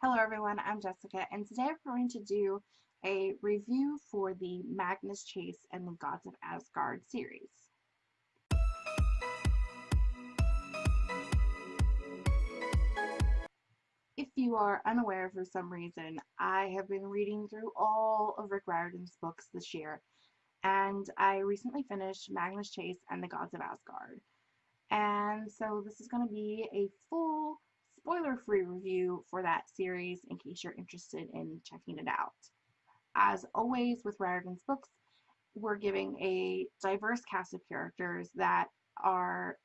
Hello everyone, I'm Jessica and today I'm going to do a review for the Magnus Chase and the Gods of Asgard series. If you are unaware for some reason, I have been reading through all of Rick Riordan's books this year and I recently finished Magnus Chase and the Gods of Asgard. And so this is going to be a full spoiler-free review for that series in case you're interested in checking it out. As always with Riordan's books, we're giving a diverse cast of characters that are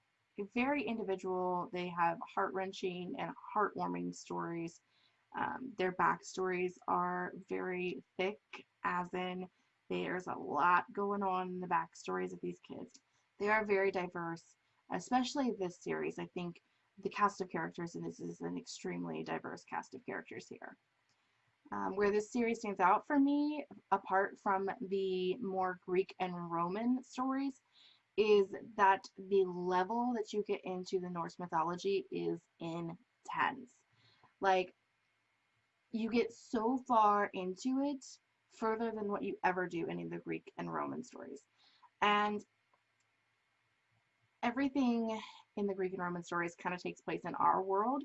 very individual. They have heart-wrenching and heartwarming stories. Um, their backstories are very thick, as in there's a lot going on in the backstories of these kids. They are very diverse, especially this series. I think the cast of characters, and this is an extremely diverse cast of characters here. Um, where this series stands out for me, apart from the more Greek and Roman stories, is that the level that you get into the Norse mythology is intense. Like, you get so far into it, further than what you ever do in the Greek and Roman stories. And everything in the Greek and Roman stories kind of takes place in our world,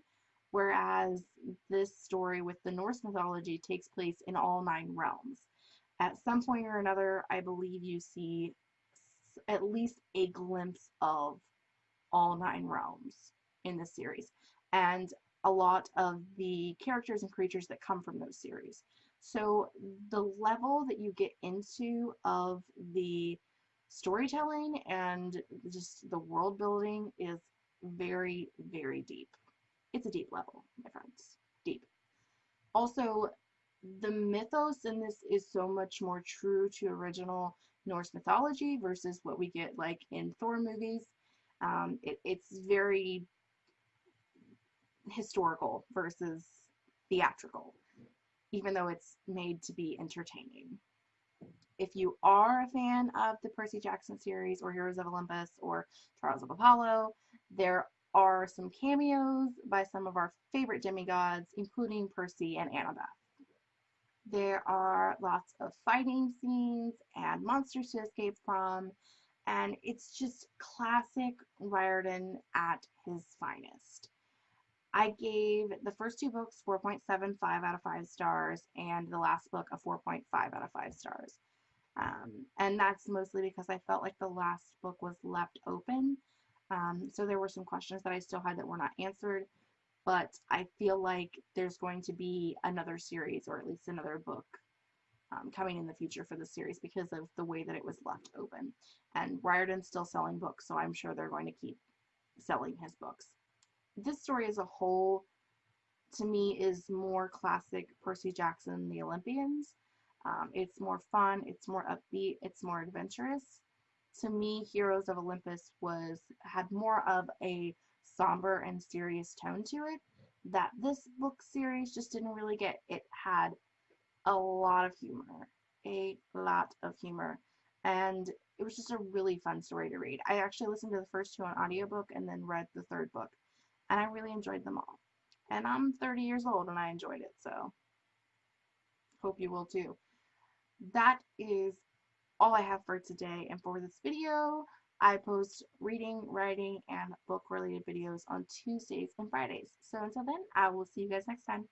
whereas this story with the Norse mythology takes place in all nine realms. At some point or another, I believe you see at least a glimpse of all nine realms in this series, and a lot of the characters and creatures that come from those series. So the level that you get into of the storytelling and just the world building is very, very deep. It's a deep level, my friends. Deep. Also, the mythos in this is so much more true to original Norse mythology versus what we get like in Thor movies. Um, it, it's very historical versus theatrical, even though it's made to be entertaining if you are a fan of the Percy Jackson series or Heroes of Olympus or Trials of Apollo, there are some cameos by some of our favorite demigods, including Percy and Annabeth. There are lots of fighting scenes and monsters to escape from, and it's just classic Riordan at his finest. I gave the first two books 4.75 out of 5 stars and the last book a 4.5 out of 5 stars. Um, and that's mostly because I felt like the last book was left open. Um, so there were some questions that I still had that were not answered. But I feel like there's going to be another series or at least another book um, coming in the future for the series because of the way that it was left open. And Riordan's still selling books, so I'm sure they're going to keep selling his books. This story as a whole, to me, is more classic Percy Jackson, The Olympians. Um, it's more fun, it's more upbeat, it's more adventurous. To me, Heroes of Olympus was had more of a somber and serious tone to it that this book series just didn't really get. It had a lot of humor, a lot of humor, and it was just a really fun story to read. I actually listened to the first two on audiobook and then read the third book, and I really enjoyed them all. And I'm 30 years old and I enjoyed it, so hope you will too that is all I have for today and for this video. I post reading, writing, and book related videos on Tuesdays and Fridays. So until then, I will see you guys next time.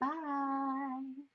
Bye!